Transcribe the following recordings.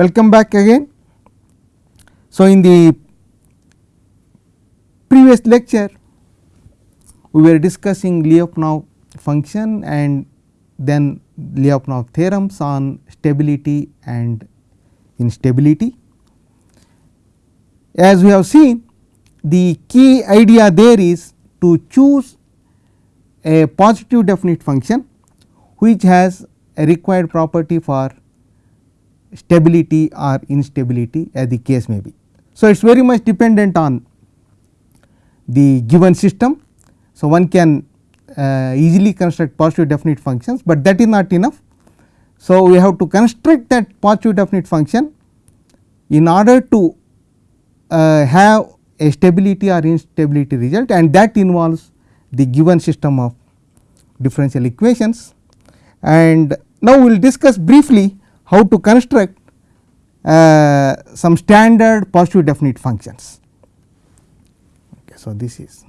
Welcome back again. So, in the previous lecture we were discussing Lyapunov function and then Lyapunov theorems on stability and instability. As we have seen the key idea there is to choose a positive definite function which has a required property for stability or instability as the case may be. So, it is very much dependent on the given system. So, one can uh, easily construct positive definite functions, but that is not enough. So, we have to construct that positive definite function in order to uh, have a stability or instability result and that involves the given system of differential equations. And now we will discuss briefly how to construct uh, some standard positive definite functions. Okay, so, this is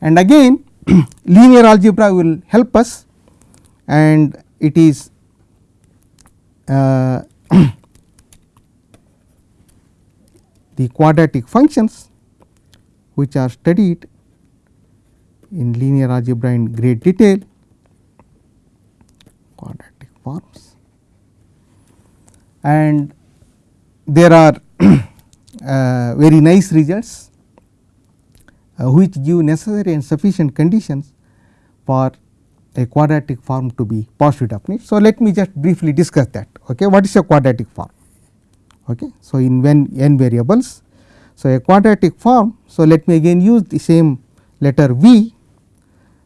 and again linear algebra will help us and it is uh, the quadratic functions which are studied in linear algebra in great detail. Quadratic forms. And there are uh, very nice results Uh, which give necessary and sufficient conditions for a quadratic form to be positive definite. So, let me just briefly discuss that. Okay. What is a quadratic form? Okay. So, in when n variables. So, a quadratic form. So, let me again use the same letter V.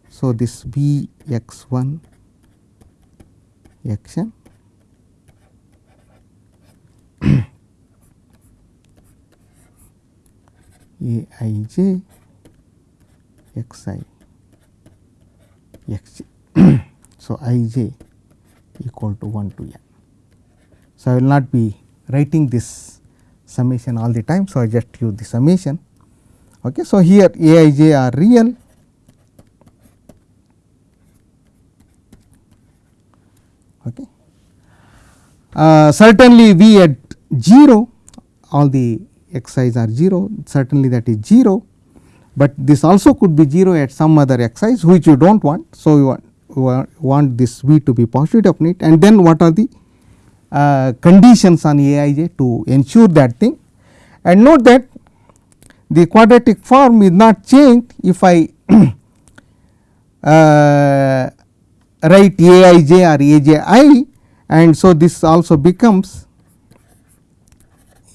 So, this V x 1 x n A i j x i x j. so, i j equal to 1 to n. So, I will not be writing this summation all the time. So, I just use the summation. Okay. So, here a i j are real okay. Uh, certainly v at 0 all the x i's are 0 certainly that is 0 but this also could be 0 at some other x which you do not want. So, you want, you want this v to be positive definite. And then what are the uh, conditions on a i j to ensure that thing? And note that the quadratic form is not changed if I uh, write a i j or a j i. And so this also becomes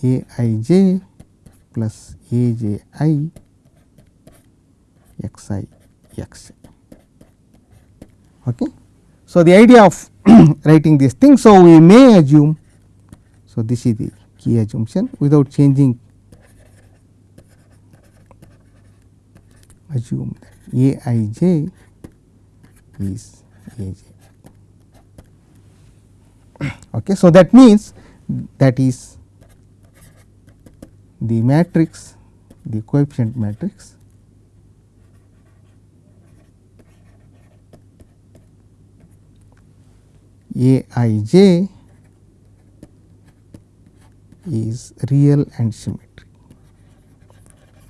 a i j plus a j i x i x j. Okay. So, the idea of writing this thing. So, we may assume. So, this is the key assumption without changing assume that a i j is a j. Okay. So, that means that is the matrix the coefficient matrix A i j is real and symmetric,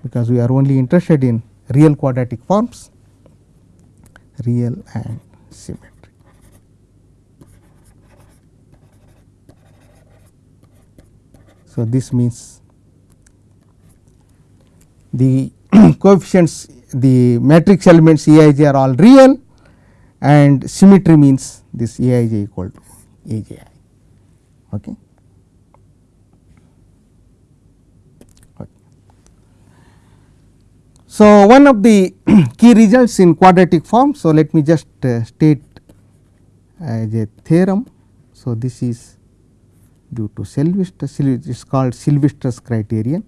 because we are only interested in real quadratic forms, real and symmetric. So, this means the coefficients the matrix elements E i j are all real and symmetry means this A i j equal to A j i. Okay. So, one of the key results in quadratic form. So, let me just uh, state as a theorem. So, this is due to Sylvester, it is called Sylvester's criterion.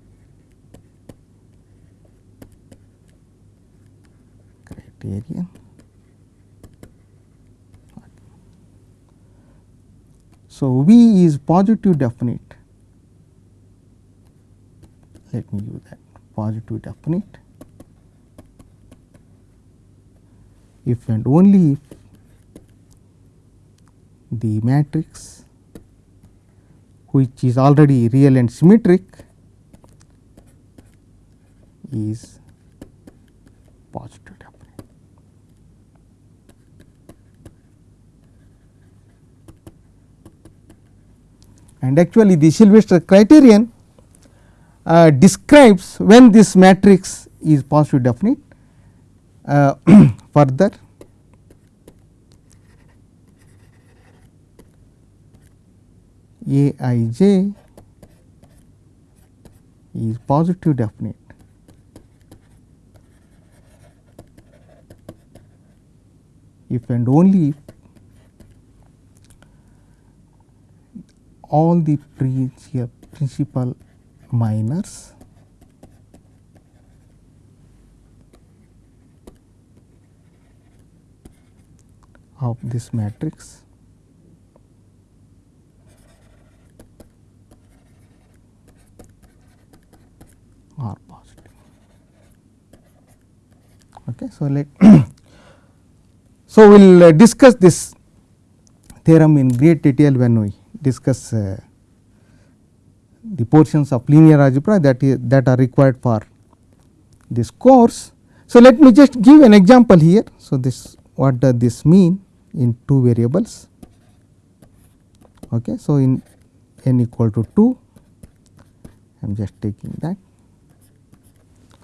Criterion So, V is positive definite. Let me use that. Positive definite. If and only if the matrix which is already real and symmetric is positive definite. And actually the Sylvester criterion uh, describes when this matrix is positive definite. Uh, further A i j is positive definite. If and only if all the principal minors of this matrix are positive. Okay, so, let so we will uh, discuss this theorem in great detail when we discuss uh, the portions of linear algebra that is that are required for this course. So, let me just give an example here. So, this what does this mean in two variables. Okay. So, in n equal to 2 I am just taking that.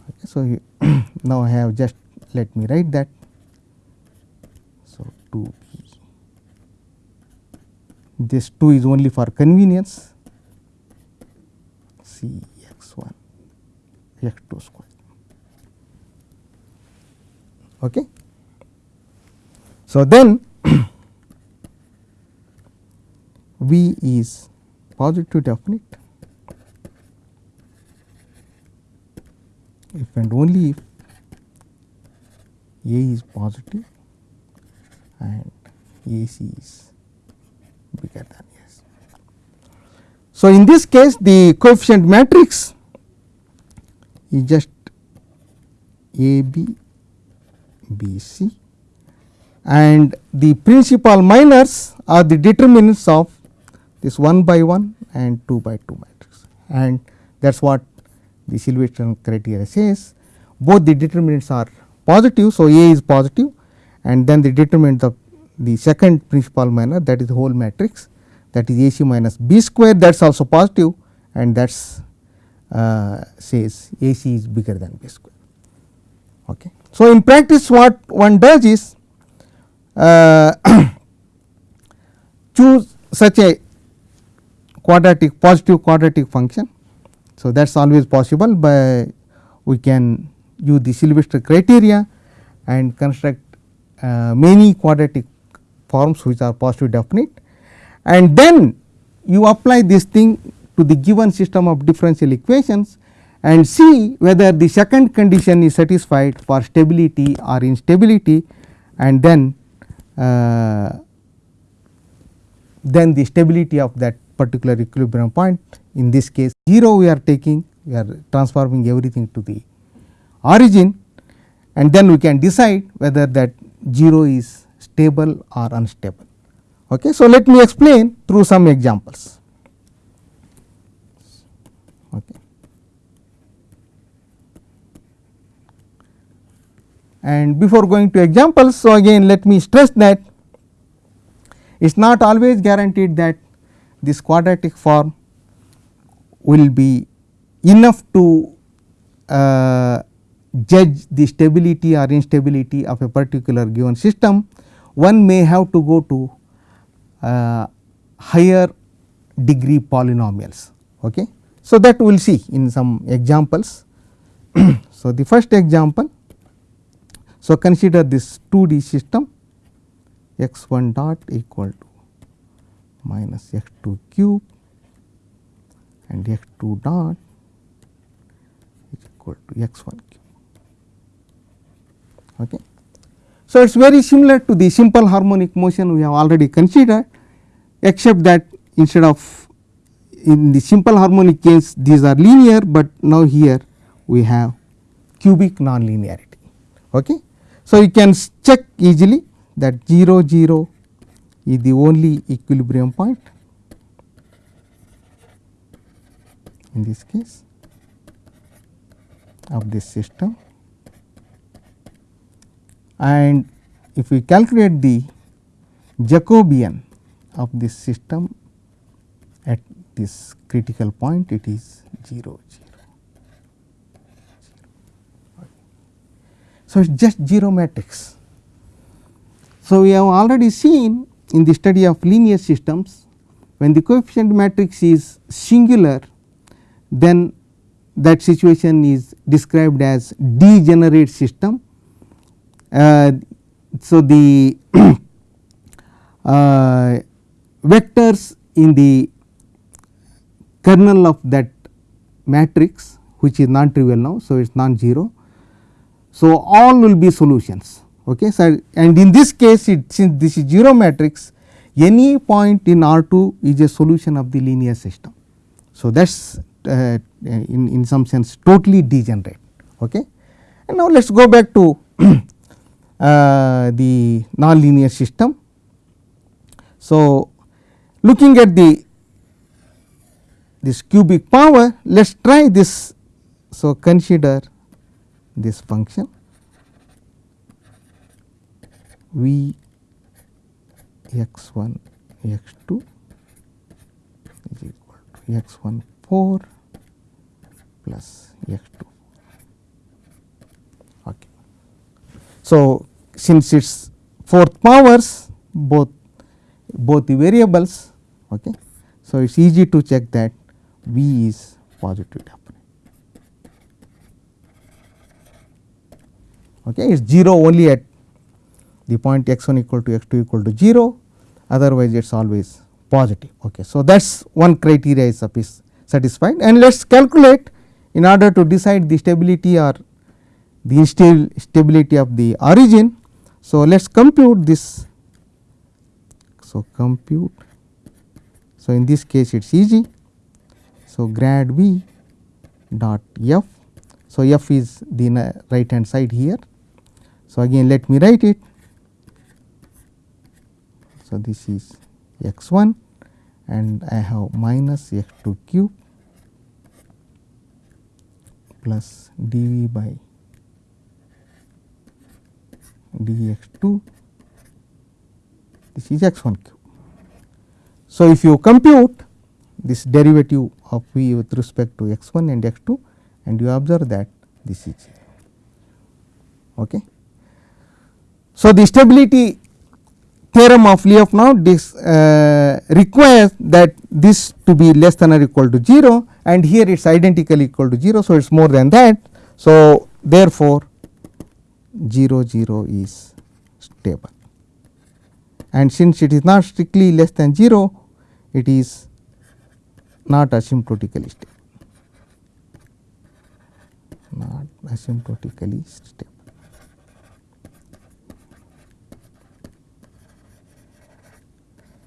Okay. So, now I have just let me write that. So, 2 this 2 is only for convenience C x 1 x 2 square. Okay. So, then V is positive definite if and only if A is positive and AC is bigger than so, in this case the coefficient matrix is just A B B C. And the principal minors are the determinants of this 1 by 1 and 2 by 2 matrix. And that is what the Sylvester criteria says. Both the determinants are positive. So, A is positive and then the determinant of the second principal minor that is the whole matrix that is AC minus B square that is also positive and that uh, says AC is bigger than B square. Okay. So, in practice what one does is uh, choose such a quadratic positive quadratic function. So, that is always possible by we can use the Sylvester criteria and construct uh, many quadratic forms which are positive definite. And then you apply this thing to the given system of differential equations and see whether the second condition is satisfied for stability or instability and then uh, then the stability of that particular equilibrium point. In this case 0 we are taking we are transforming everything to the origin and then we can decide whether that 0 is stable or unstable. Okay. So, let me explain through some examples. Okay. And before going to examples, so again let me stress that it is not always guaranteed that this quadratic form will be enough to uh, judge the stability or instability of a particular given system. One may have to go to uh, higher degree polynomials. Okay. So, that we will see in some examples. so, the first example, so consider this 2 D system x 1 dot equal to minus x 2 cube and x 2 dot is equal to x 1 cube. Okay. So, it is very similar to the simple harmonic motion we have already considered except that instead of in the simple harmonic case these are linear, but now here we have cubic nonlinearity. Okay. So, you can check easily that 0 0 is the only equilibrium point in this case of this system and if we calculate the Jacobian of this system at this critical point it is 0 0. So, it is just 0 matrix. So, we have already seen in the study of linear systems when the coefficient matrix is singular then that situation is described as degenerate system. Uh, so, the uh, vectors in the kernel of that matrix which is non trivial now. So, it is non zero. So, all will be solutions okay. So, and in this case it since this is 0 matrix any point in R 2 is a solution of the linear system. So, that is uh, in, in some sense totally degenerate. Okay. And now, let us go back to Uh, the nonlinear system. So, looking at the this cubic power let us try this. So, consider this function v x 1 x 2 is equal to x 1 4 plus x 2. Okay. So, since it is fourth powers both both the variables. Okay. So, it is easy to check that V is positive definite. Okay. It is 0 only at the point x 1 equal to x 2 equal to 0 otherwise it is always positive. Okay. So, that is one criteria is satisfied and let us calculate in order to decide the stability or the stability of the origin. So, let us compute this. So, compute. So, in this case it is easy. So, grad V dot f. So, f is the right hand side here. So, again let me write it. So, this is x 1 and I have minus x 2 cube plus dv by dx 2 this is x 1 cube. So, if you compute this derivative of v with respect to x 1 and x 2 and you observe that this is 0. Okay. So, the stability theorem of Lyapunov this uh, requires that this to be less than or equal to 0 and here it is identically equal to 0. So, it is more than that. So, therefore, 0 0 is stable and since it is not strictly less than 0 it is not asymptotically stable not asymptotically stable.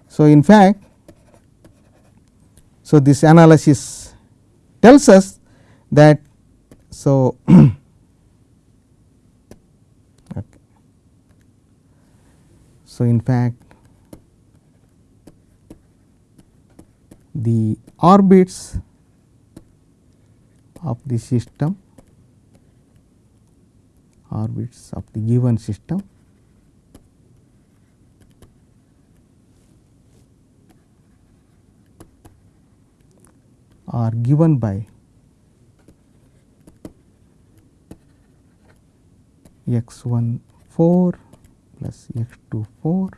So, in fact, so this analysis tells us that so okay. So in fact the orbits of the system orbits of the given system are given by x 1 4 plus x 2 4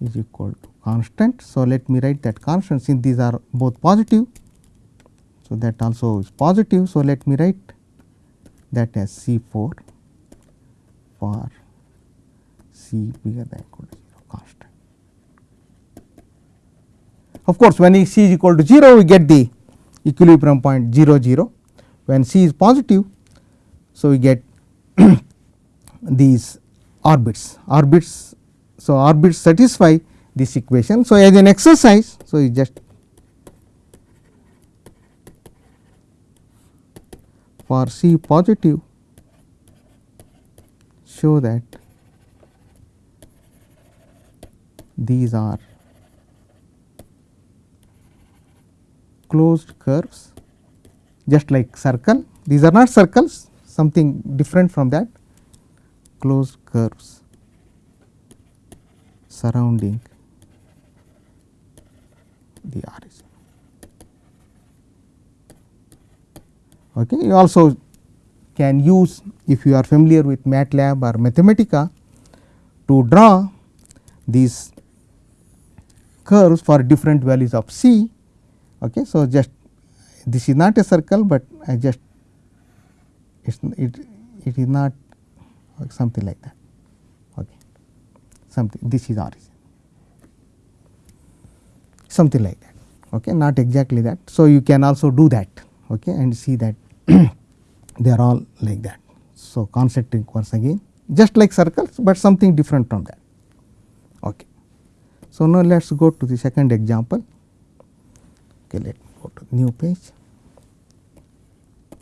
is equal to constant. So, let me write that constant since these are both positive. So, that also is positive. So, let me write that as C 4 for C bigger than equal to 0 constant. Of course, when C is equal to 0 we get the equilibrium point 0 0 when C is positive. So, we get these orbits orbits. So, orbits satisfy this equation. So, as an exercise, so you just for C positive show that these are closed curves just like circle these are not circles something different from that closed curves surrounding the origin. Okay. You also can use if you are familiar with MATLAB or Mathematica to draw these curves for different values of c. Okay. So, just this is not a circle, but I just it it is not something like that. Okay. Something this is origin. Something like that. Okay not exactly that. So you can also do that. Okay and see that they are all like that. So concentric once again. Just like circles but something different from that. Okay. So now let us go to the second example. Okay let me go to new page.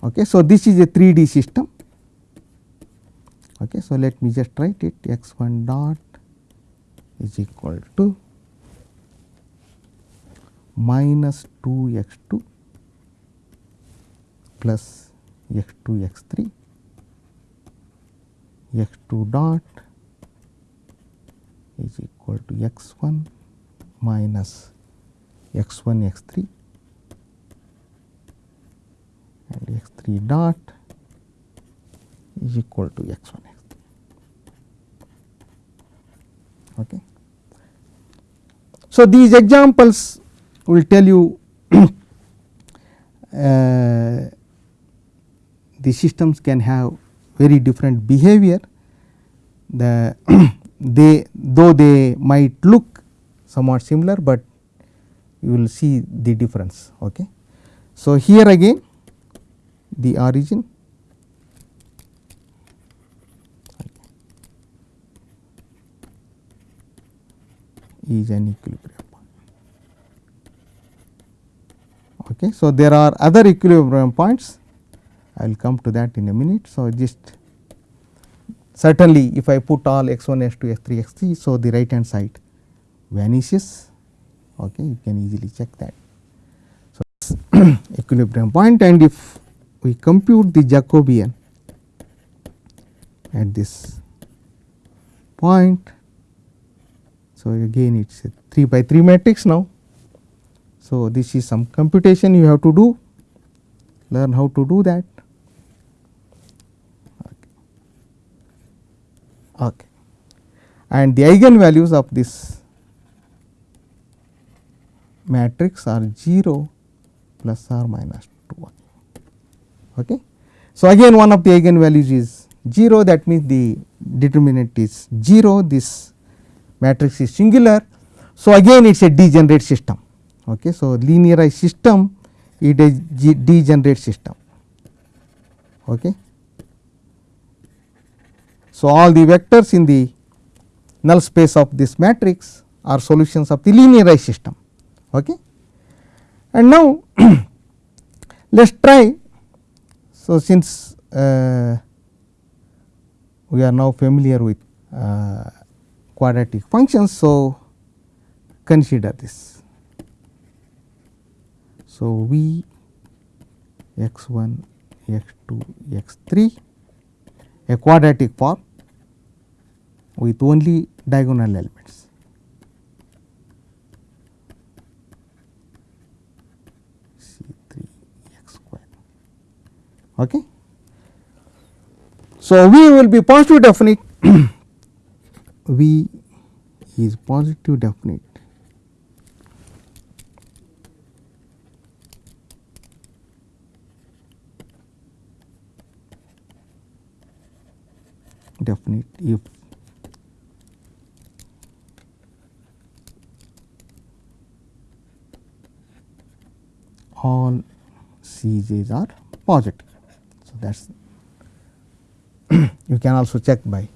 Okay so this is a 3d system Okay. So, let me just write it x 1 dot is equal to minus 2 x 2 plus x 2 x 3 x 2 dot is equal to x 1 minus x 1 x 3 and x 3 dot is equal to x 1 x 3. Okay. So, these examples will tell you uh, the systems can have very different behavior the they though they might look somewhat similar, but you will see the difference. Okay. So, here again the origin is an equilibrium point. Okay. So, there are other equilibrium points I will come to that in a minute. So, just certainly if I put all x 1 x 2 x 3 x 3. So, the right hand side vanishes okay, you can easily check that. So, equilibrium point and if we compute the Jacobian at this point so, again it is a 3 by 3 matrix now. So, this is some computation you have to do, learn how to do that. Okay. okay. And the eigenvalues of this matrix are 0 plus or minus 2 Okay. So, again one of the eigenvalues is 0 that means the determinant is 0 this matrix is singular. So, again it is a degenerate system. Okay. So, linearized system it is degenerate system. Okay. So, all the vectors in the null space of this matrix are solutions of the linearized system. Okay. And now, let us try. So, since uh, we are now familiar with uh, quadratic functions. So, consider this. So, V x 1 x 2 x 3 a quadratic form with only diagonal elements. C 3 x square. Okay. So, V will be positive definite V is positive definite definite if all Cj's are positive. So, that is you can also check by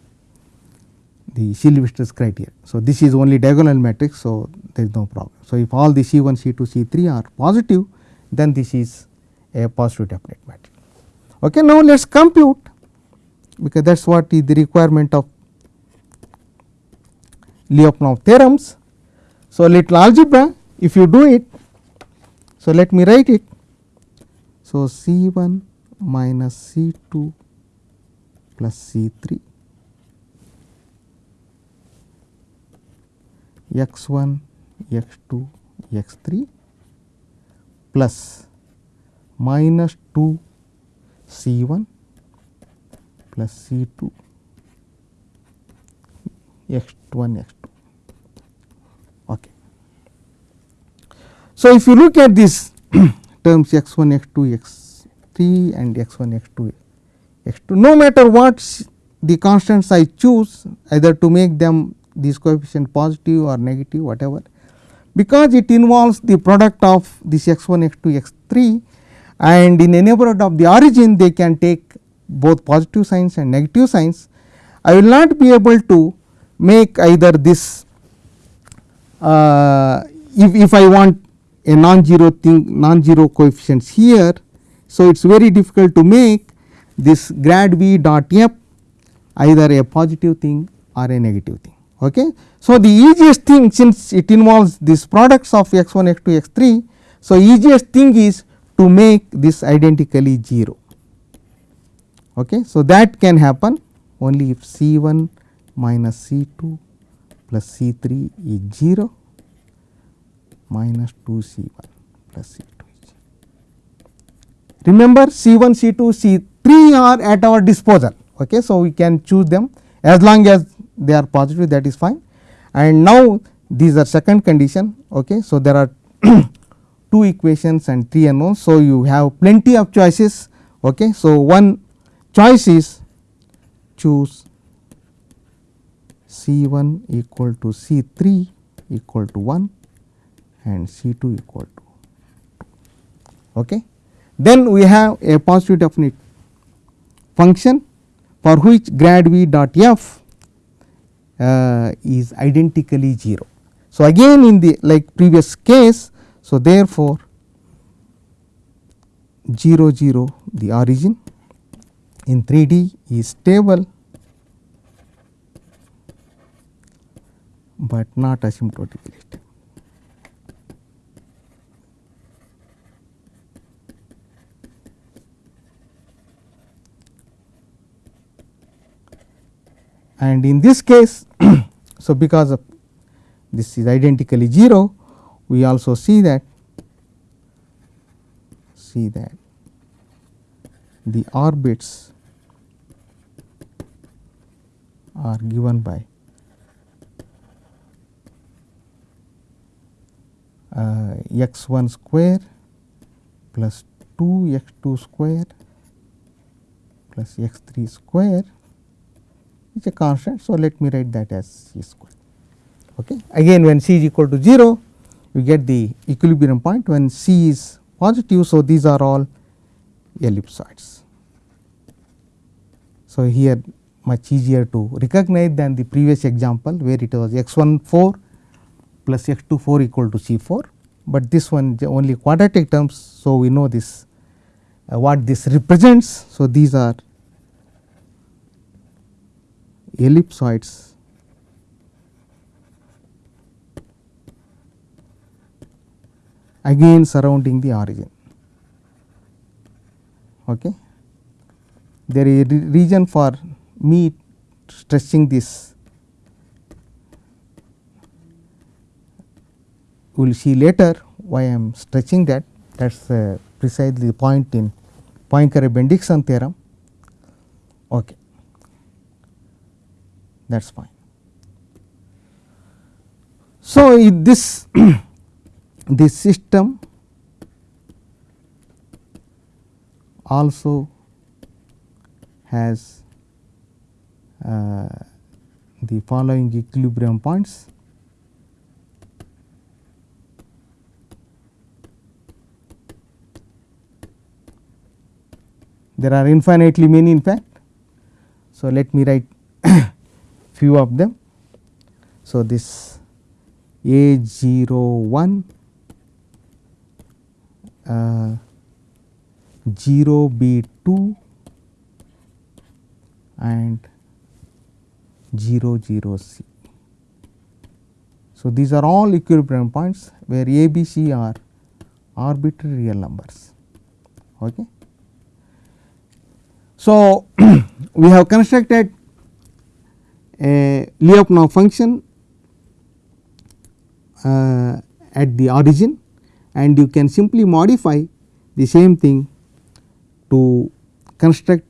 the Sylvester's criteria. So, this is only diagonal matrix. So, there is no problem. So, if all the C 1, C 2, C 3 are positive then this is a positive definite matrix. Okay. Now, let us compute because that is what is the requirement of Lyapunov theorems. So, little algebra if you do it. So, let me write it. So, C 1 minus C 2 plus C 3 x 1 x 2 x 3 plus minus 2 C 1 plus C 2 x 1 x 2. Okay. So, if you look at these terms x 1 x 2 x 3 and x 1 x 2 x 2 no matter what the constants I choose either to make them these coefficient positive or negative whatever because it involves the product of this x 1 x 2 x 3 and in a neighborhood of the origin they can take both positive signs and negative signs. I will not be able to make either this uh, if, if I want a non-zero thing non-zero coefficients here. So, it is very difficult to make this grad v dot f either a positive thing or a negative thing. Okay. So, the easiest thing since it involves these products of x 1 x 2 x 3. So, easiest thing is to make this identically 0. Okay. So, that can happen only if C 1 minus C 2 plus C 3 is 0 minus 2 C 1 plus C 2 is 0. Remember C 1, C 2, C 3 are at our disposal. Okay. So, we can choose them as long as they are positive that is fine and now these are second condition. Okay. So, there are two equations and three unknowns. So, you have plenty of choices. Okay. So, one choice is choose C 1 equal to C 3 equal to 1 and C 2 equal to 2. Okay. Then we have a positive definite function for which grad v dot f Uh, is identically 0. So, again in the like previous case. So, therefore, 0 0 the origin in 3 D is stable, but not asymptotically stable. And in this case so because of this is identically 0 we also see that see that the orbits are given by uh, x 1 square plus 2 x 2 square plus x 3 square is a constant. So, let me write that as c square. Okay. Again when c is equal to 0 we get the equilibrium point when c is positive. So, these are all ellipsoids. So, here much easier to recognize than the previous example where it was x 1 4 plus x 2 4 equal to c 4, but this one only quadratic terms. So, we know this uh, what this represents. So, these are ellipsoids again surrounding the origin. Okay. There is a region for me stretching this we will see later why I am stretching that that is uh, precisely the point in Poincare-Bendixson theorem. Okay that is fine. So, this this system also has uh, the following equilibrium points. There are infinitely many in fact. So, let me write few of them So, this a 0 1 uh, 0 b 2 and 0 0 c. So, these are all equilibrium points where a b c are arbitrary real numbers. Okay. So, we have constructed a Lyapunov function uh, at the origin and you can simply modify the same thing to construct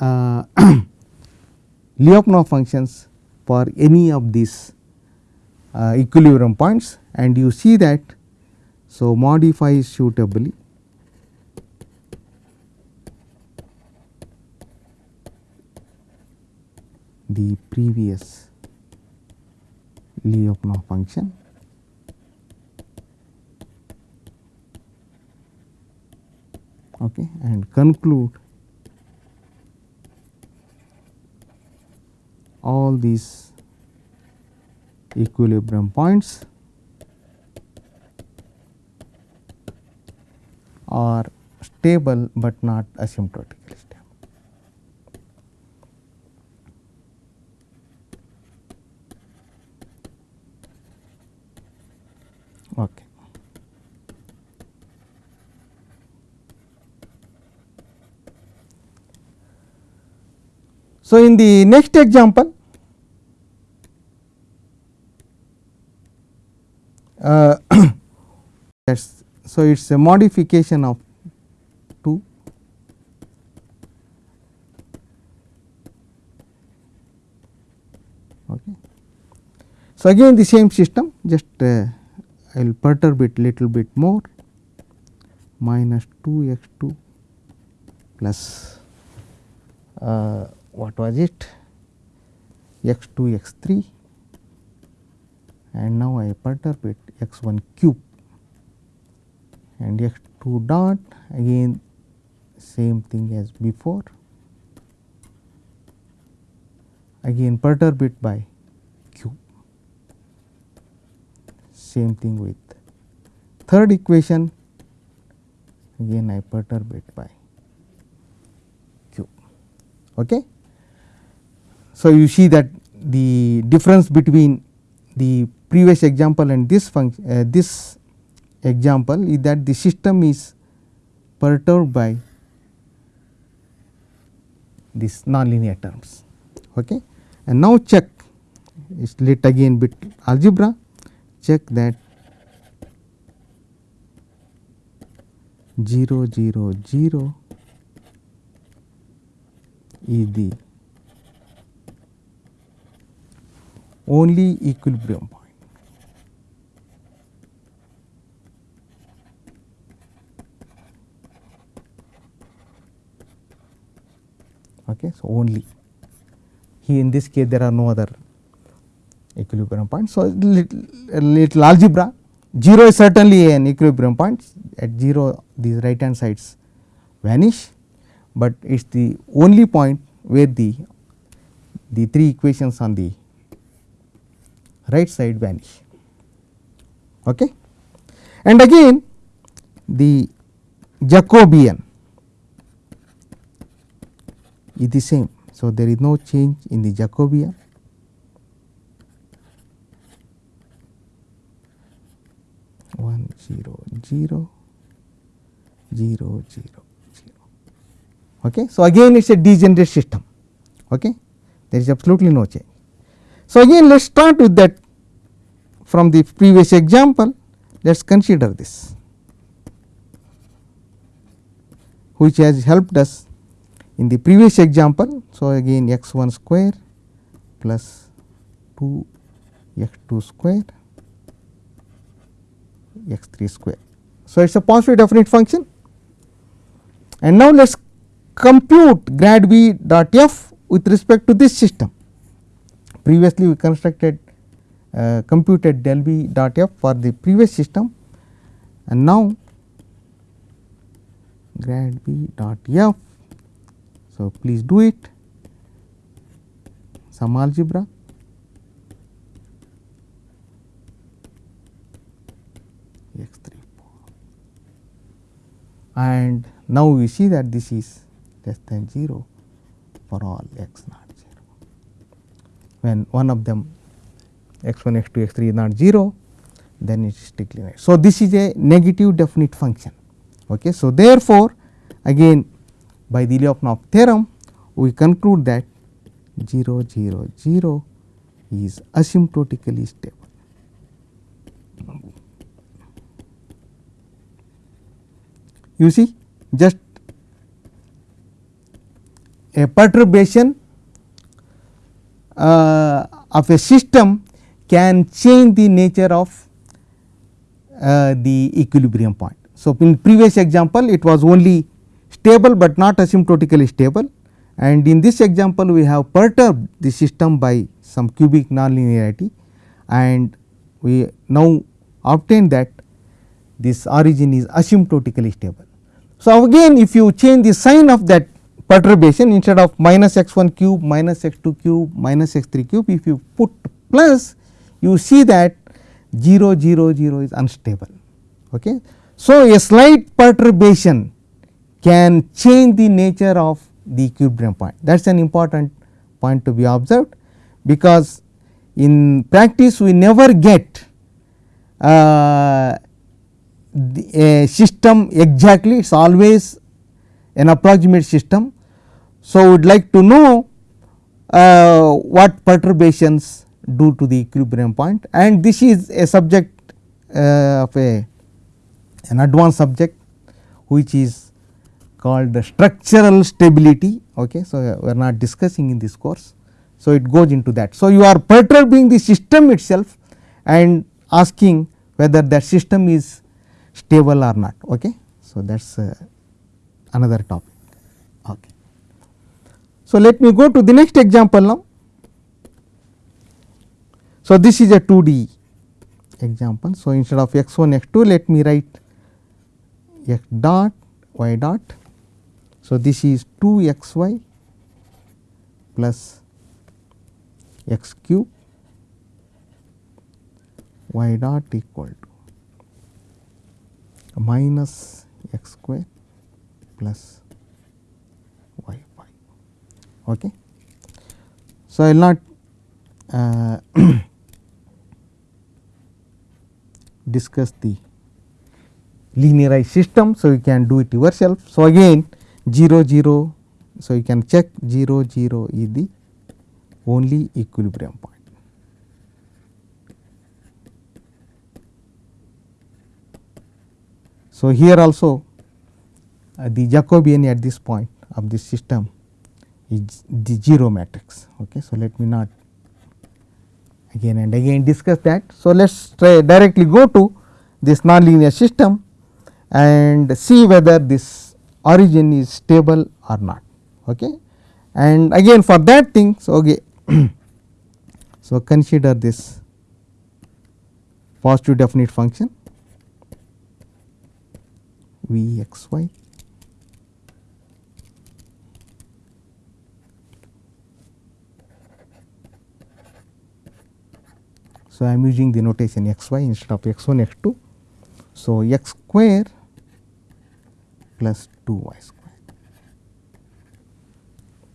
uh, Lyapunov functions for any of these uh, equilibrium points. And you see that so modify suitably the previous Lyapunov function okay, and conclude all these equilibrium points are stable, but not asymptotically stable. Okay. So, in the next example, uh, that's so it is a modification of 2 okay. So, again the same system just uh, I will perturb it little bit more minus 2 x 2 plus uh, what was it? X 2 x 3 and now I perturb it x 1 cube. And x 2 dot again same thing as before. Again perturb it by cube. Same thing with third equation. Again I perturb it by cube. Okay. So, you see that the difference between the previous example and this function uh, this example is that the system is perturbed by these nonlinear terms. Okay. And now check is let again bit algebra check that 0 0 0 is the only equilibrium point. Okay, so only here in this case there are no other equilibrium points. So, little, little algebra 0 is certainly an equilibrium point at 0 these right hand sides vanish, but it is the only point where the the three equations on the right side vanish. Okay. And again the Jacobian is the same. So, there is no change in the Jacobian. One zero zero zero zero zero. Okay. So, again it is a degenerate system. Okay. There is absolutely no change. So, again let us start with that from the previous example let us consider this which has helped us in the previous example. So, again x 1 square plus 2 x 2 square x 3 square. So, it is a positive definite function and now let us compute grad v dot f with respect to this system previously we constructed uh, computed del v dot f for the previous system and now grad v dot f. So, please do it some algebra x 3 and now we see that this is less than 0 for all x naught. When one of them x 1 x 2 x 3 is not 0 then it is negative. So, this is a negative definite function. Okay. So, therefore, again by the Lyapunov theorem we conclude that 0 0 0 is asymptotically stable. You see just a perturbation of a system can change the nature of uh, the equilibrium point. So, in previous example it was only stable, but not asymptotically stable and in this example we have perturbed the system by some cubic nonlinearity and we now obtain that this origin is asymptotically stable. So, again if you change the sign of that perturbation instead of minus x 1 cube minus x 2 cube minus x 3 cube if you put plus you see that 0 0 0 is unstable. Okay. So, a slight perturbation can change the nature of the equilibrium point that is an important point to be observed because in practice we never get uh, a system exactly it is always an approximate system. So, we would like to know uh, what perturbations do to the equilibrium point and this is a subject uh, of a an advanced subject which is called the structural stability. Okay. So, we are not discussing in this course. So, it goes into that. So, you are perturbing the system itself and asking whether that system is stable or not. Okay. So, that is uh, another topic. Okay. So, let me go to the next example now. So, this is a 2D example. So, instead of x 1 x 2 let me write x dot y dot. So, this is 2 x y plus x cube y dot equal to minus x square plus. Okay. So, I will not uh, discuss the linearized system. So, you can do it yourself. So, again 0 0. So, you can check 0 0 is the only equilibrium point. So, here also uh, the Jacobian at this point of this system is the 0 matrix. Okay. So, let me not again and again discuss that. So, let us try directly go to this nonlinear system and see whether this origin is stable or not. Okay. And again for that thing, so okay. so, consider this positive definite function v x y So, I am using the notation x y instead of x 1 x 2. So, x square plus 2 y square.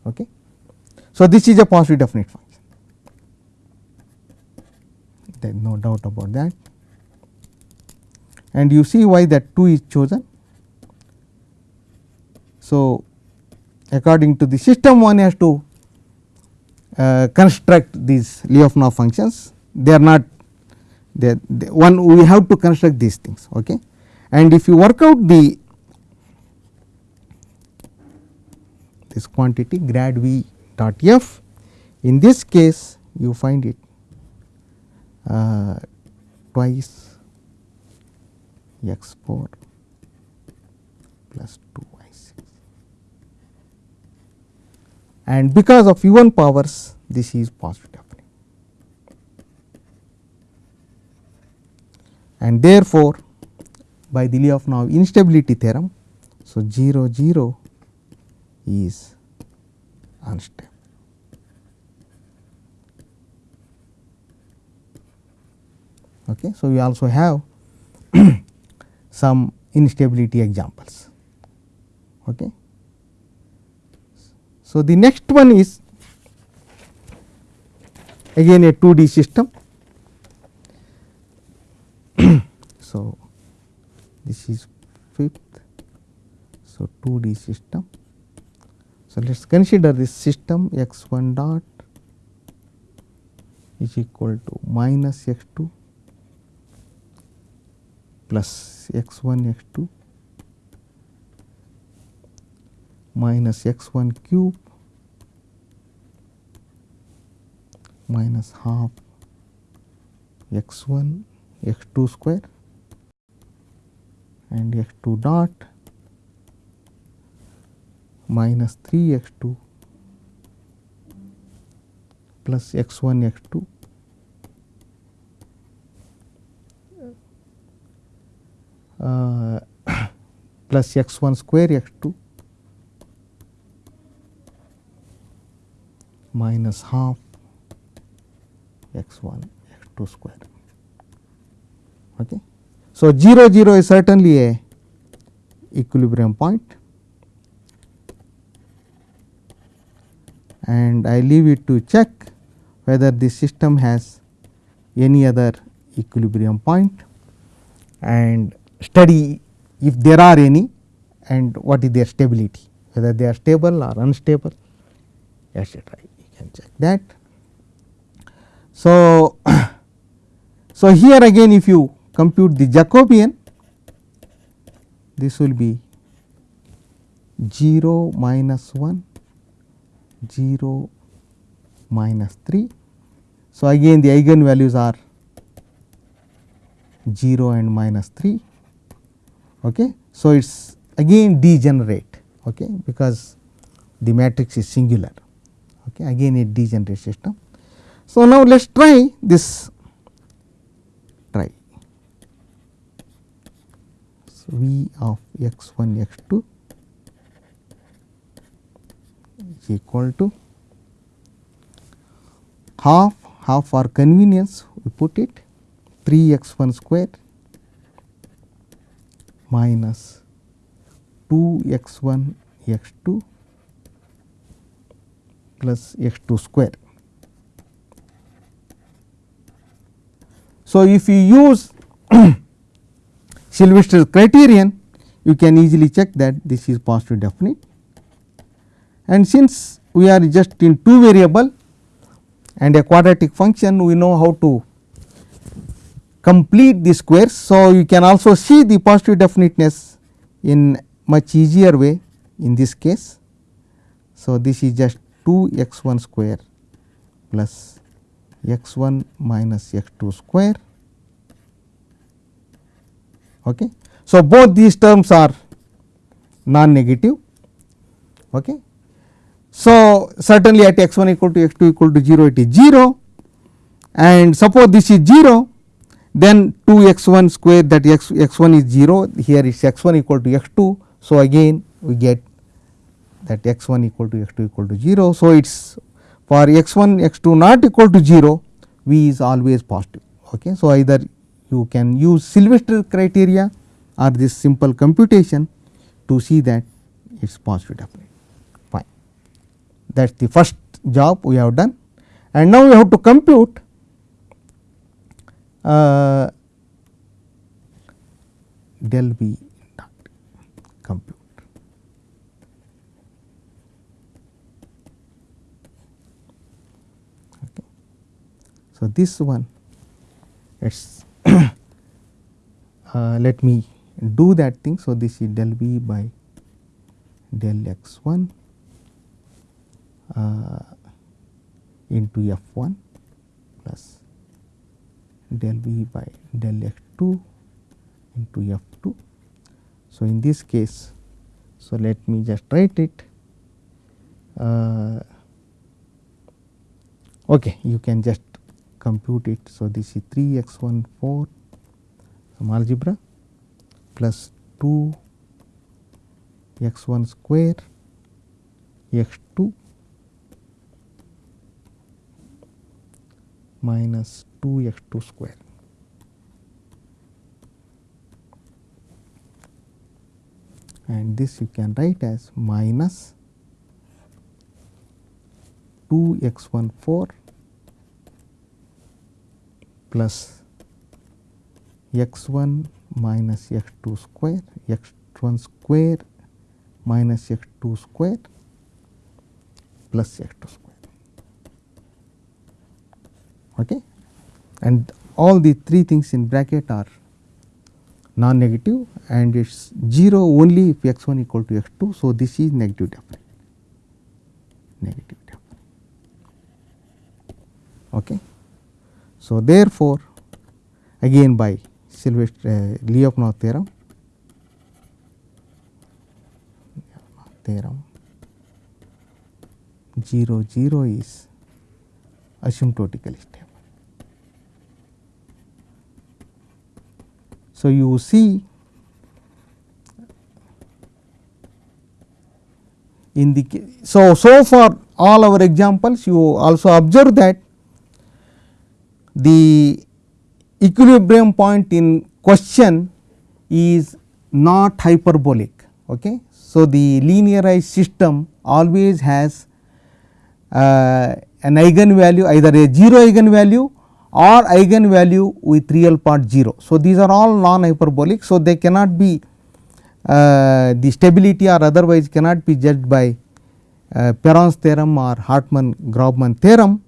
Okay. So, this is a positive definite function there is no doubt about that and you see why that 2 is chosen. So, according to the system one has to uh, construct these Lyapunov functions they are not they, they one we have to construct these things okay? And if you work out the this quantity grad v dot f in this case you find it uh, twice x 4 plus 2 y 6 and because of even powers this is positive and therefore, by the Lyapunov instability theorem. So, 0 0 is unstable. Okay. So, we also have some instability examples. Okay. So, the next one is again a 2D system. So, this is fifth. So, 2D system. So, let us consider this system x 1 dot is equal to minus x 2 plus x 1 x 2 minus x 1 cube minus half x 1 x 2 square and x 2 dot minus 3 x 2 plus x 1 x 2 uh, plus x 1 square x 2 minus half x 1 x 2 square. Okay. So, 0 0 is certainly a equilibrium point and I leave it to check whether the system has any other equilibrium point and study if there are any and what is their stability whether they are stable or unstable etc. You can check that. So, so here again if you compute the Jacobian this will be 0 minus 1 0 minus 3. So, again the eigenvalues are 0 and minus 3. Okay. So, it is again degenerate okay, because the matrix is singular okay, again a degenerate system. So, now let us try this try so, V of x 1 x 2 is equal to half half for convenience we put it 3 x 1 square minus 2 x 1 x 2 plus x 2 square. So, if you use Sylvester's criterion you can easily check that this is positive definite and since we are just in two variable and a quadratic function we know how to complete the squares. So, you can also see the positive definiteness in much easier way in this case. So, this is just 2 x 1 square plus x 1 minus x 2 square. Okay. So, both these terms are non negative. Okay. So, certainly at x 1 equal to x 2 equal to 0 it is 0 and suppose this is 0 then 2 x 1 square that x, x 1 is 0 here is x 1 equal to x 2. So, again we get that x 1 equal to x 2 equal to 0. So, it is for x 1 x 2 not equal to 0 v is always positive. Okay. So, either you can use Sylvester criteria or this simple computation to see that it is positive definite fine. That is the first job we have done and now we have to compute uh, del v dot compute. Okay. So, this one it is uh, let me do that thing. So, this is del v by del x 1 uh, into f 1 plus del v by del x 2 into f 2. So, in this case, so let me just write it. Uh, okay, you can just compute it. So, this is 3 x 1 4 some algebra plus 2 x 1 square x 2 minus 2 x 2 square. and this you can write as minus 2 x 1 4 plus x 1 minus x 2 square x 1 square minus x 2 square plus x 2 square. Okay. And all the three things in bracket are non negative and it is 0 only if x 1 equal to x 2. So, this is negative definite negative definite. Okay. So, therefore, again by Sylvester uh, Lyapunov theorem theorem 0 0 is asymptotically stable. So, you see in the so so far all our examples you also observe that the equilibrium point in question is not hyperbolic. Okay. So, the linearized system always has uh, an eigenvalue either a 0 eigenvalue or eigenvalue with real part 0. So, these are all non hyperbolic. So, they cannot be uh, the stability or otherwise cannot be judged by uh, Perron's theorem or Hartman Grobman theorem.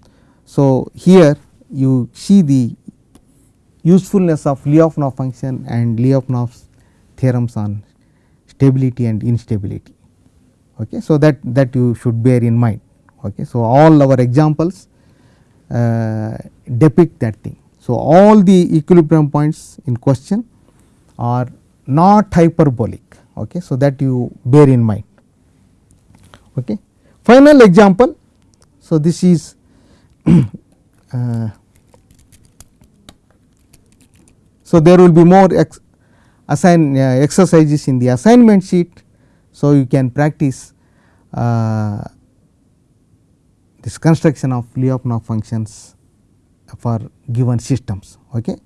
So, here you see the usefulness of Lyapunov function and Lyapunov's theorems on stability and instability. Okay. So, that that you should bear in mind. Okay. So, all our examples uh, depict that thing. So, all the equilibrium points in question are not hyperbolic. Okay. So, that you bear in mind. Okay. Final example. So, this is uh, so there will be more ex assign uh, exercises in the assignment sheet. So, you can practice uh, this construction of Lyapunov functions for given systems. Okay.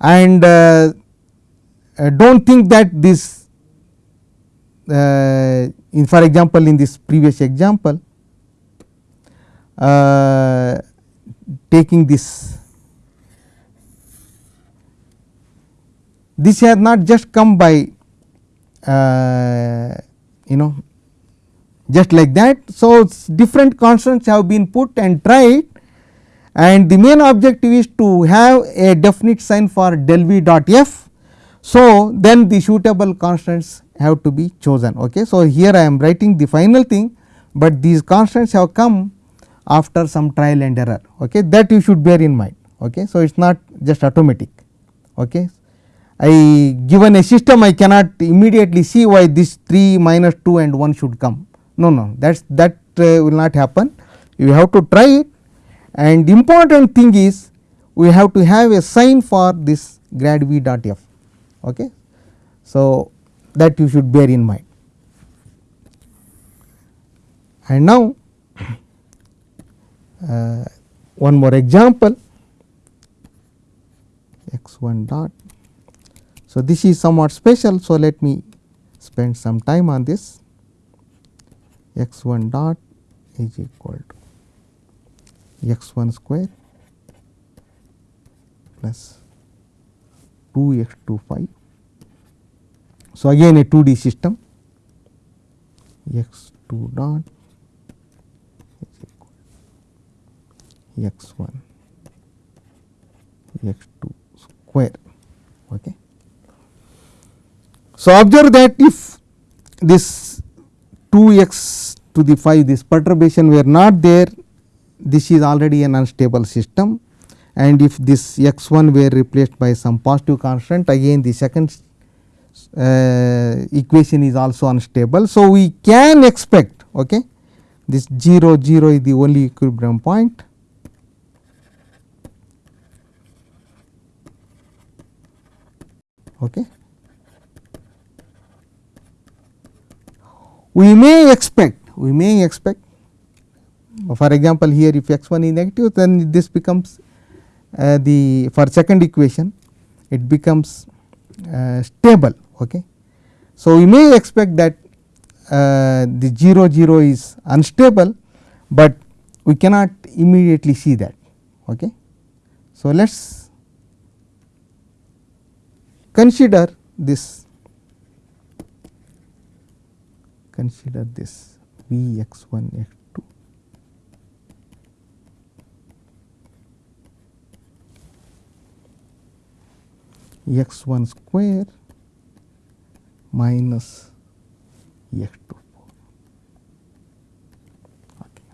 And uh, do not think that this uh, in for example, in this previous example uh, taking this this has not just come by uh, you know just like that. So, different constants have been put and tried and the main objective is to have a definite sign for del v dot f. So, then the suitable constants have to be chosen. Okay. So, here I am writing the final thing, but these constants have come after some trial and error okay. that you should bear in mind. Okay. So, it is not just automatic. Okay. I given a system I cannot immediately see why this 3 minus 2 and 1 should come no no that that uh, will not happen you have to try it and important thing is we have to have a sign for this grad v dot f. Okay. So, that you should bear in mind. And now, uh, one more example x 1 dot. So, this is somewhat special. So, let me spend some time on this x 1 dot is equal to x 1 square plus 2 x 2 5. So, again a 2D system x 2 dot is equal to x 1 x 2 square. Okay. So, observe that if this 2 x to the 5 this perturbation were not there this is already an unstable system and if this x 1 were replaced by some positive constant again the second uh, equation is also unstable. So, we can expect okay, this 0 0 is the only equilibrium point okay. We may expect we may expect for example, here if x 1 is negative then this becomes uh, the for second equation it becomes uh, stable. Okay. So, we may expect that uh, the 0 0 is unstable, but we cannot immediately see that. Okay. So, let us consider this consider this V x 1 x 2 x 1 square minus x 2 okay.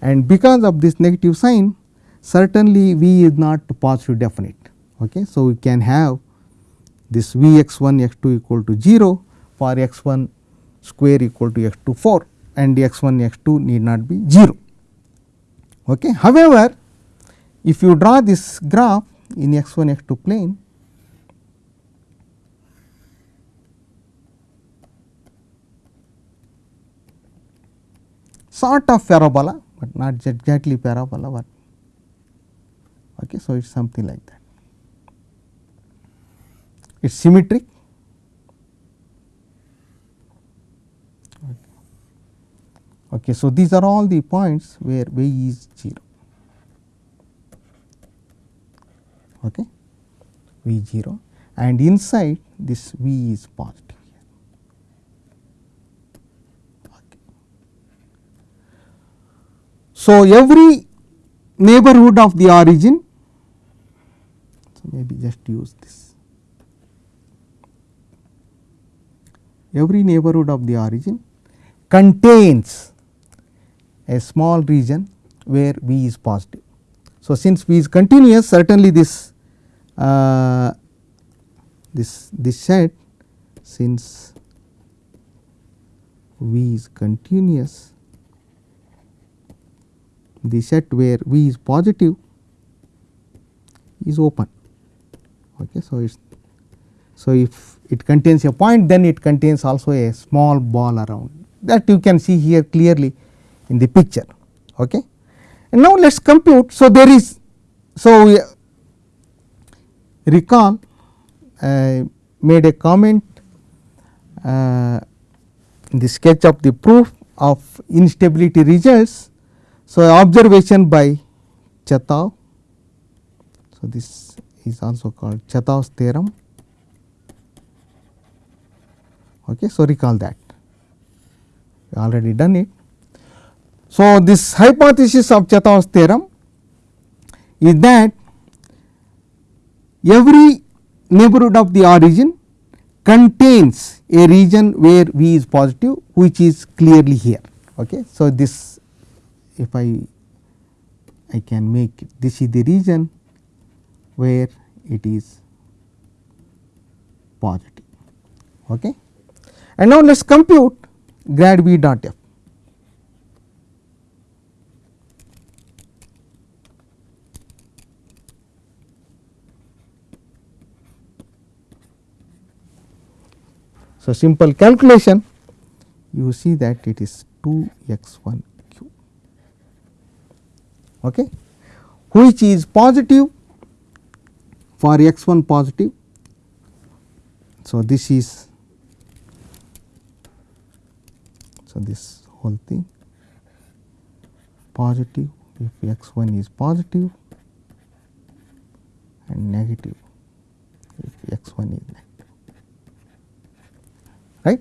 and because of this negative sign certainly V is not positive definite. Okay. So, we can have this V x 1 x 2 equal to 0 for x 1 square equal to x 2 4 and x 1 x 2 need not be 0. Okay. However, if you draw this graph in x 1 x 2 plane sort of parabola, but not exactly parabola, but okay. So, it is something like that. It is symmetric. Okay. So, these are all the points where v is 0. Okay. v 0 and inside this v is positive. Okay. So, every neighborhood of the origin, so maybe just use this. Every neighborhood of the origin contains a small region where V is positive. So, since V is continuous certainly this uh, this this set since V is continuous the set where V is positive is open. Okay. So, it is so if it contains a point then it contains also a small ball around that you can see here clearly in the picture. Okay. And now, let us compute. So, there is so we recall uh, made a comment uh, in the sketch of the proof of instability results. So, observation by Chetaev. So, this is also called Chetaev's theorem. Okay. So, recall that we already done it. So, this hypothesis of Chetaev's theorem is that every neighborhood of the origin contains a region where V is positive which is clearly here. Okay. So, this if I I can make it, this is the region where it is positive. Okay. And now, let us compute grad V dot f. So, simple calculation you see that it is 2 x 1 q. Okay, which is positive for x 1 positive. So, this is so this whole thing positive. If x 1 is positive and negative if x 1 is negative right.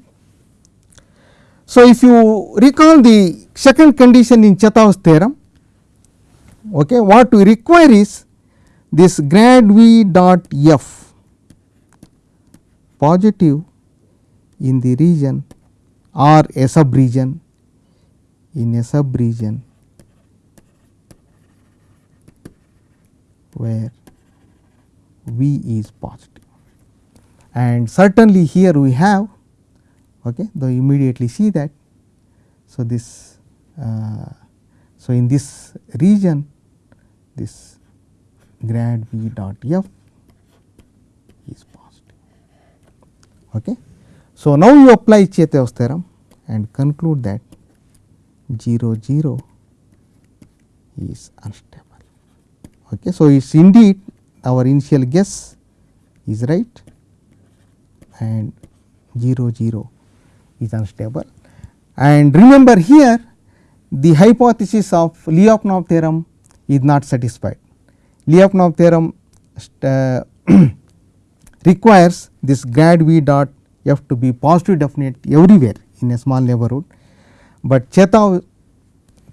So, if you recall the second condition in Chetaev's theorem, okay, what we require is this grad V dot f positive in the region or a sub region in a sub region where V is positive. And certainly here we have okay, though immediately see that. So, this uh, so in this region this grad V dot f is positive. Okay. So, now you apply Chetaev's theorem and conclude that 0 0 is unstable. Okay. So, it is indeed our initial guess is right and 0 0 is unstable. And remember here the hypothesis of Lyapunov theorem is not satisfied. Lyapunov theorem uh, requires this grad v dot f to be positive definite everywhere in a small neighborhood, but Chetaev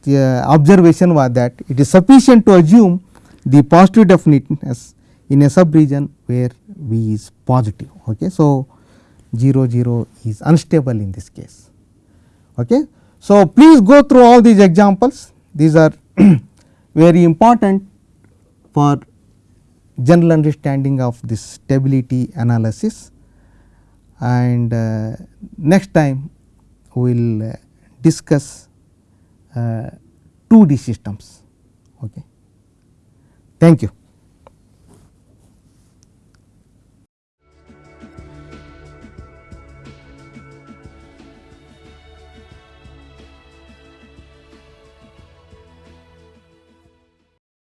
uh, observation was that it is sufficient to assume the positive definiteness in a subregion where V is positive. Okay. So, 0 0 is unstable in this case. Okay. So, please go through all these examples these are very important for general understanding of this stability analysis and uh, next time we will uh, discuss uh, 2D systems. Okay. Thank you.